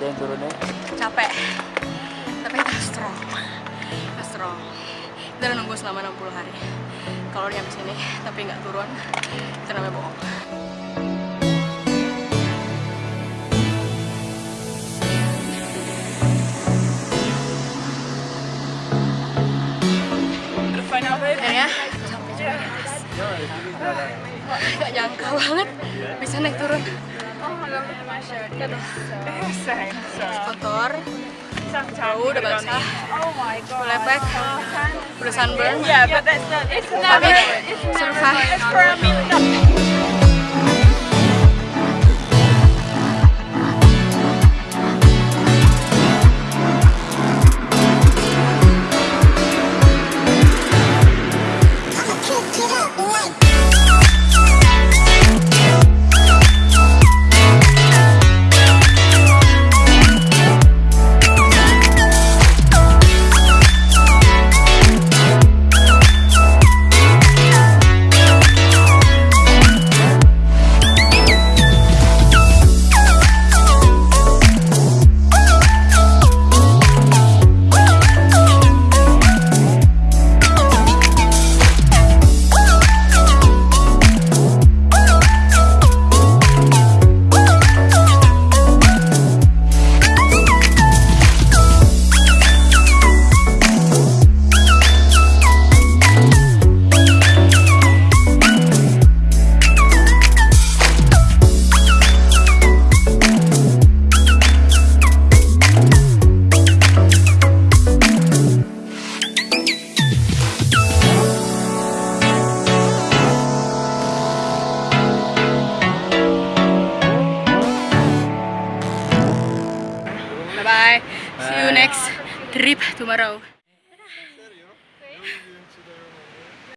yang turunnya? capek. Tapi kita strong. Kita strong. Kita udah nunggu selama 60 hari. Kalau nyampe sini tapi nggak turun itu namanya bohong. Akhirnya sampai juga gak nyangka banget bisa naik turun kotor bau udah basah lepek udah sunburn Yeah, but that's not. It's tapi never. It's survive It's for a minute. Bye bye see you next trip tomorrow